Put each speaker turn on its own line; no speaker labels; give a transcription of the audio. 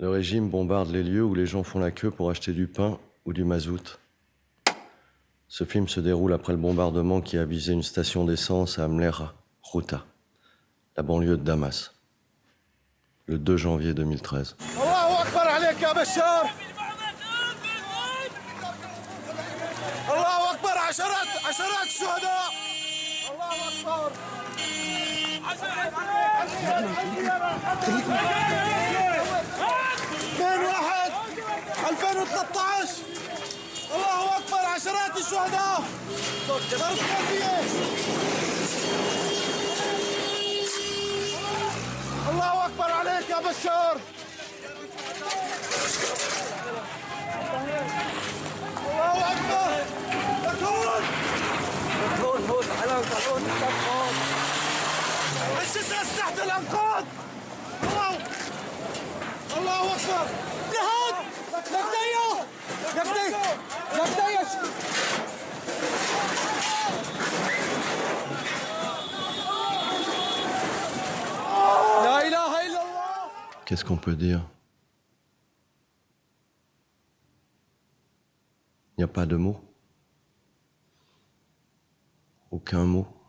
Le régime bombarde les lieux où les gens font la queue pour acheter du pain ou du mazout. Ce film se déroule après le bombardement qui a visé une station d'essence à Amlera, Routa, la banlieue de Damas, le 2 janvier 2013.
2013 الله أكبر عشرات الشهداء. ضرب كافيه الله أكبر عليك يا بشار. الله أكبر. دكتور دكتور فوت على القانون الجثث تحت الأنقاض. الله. الله أكبر.
Qu'est-ce qu'on peut dire? Il n'y a pas de mots? Aucun mot?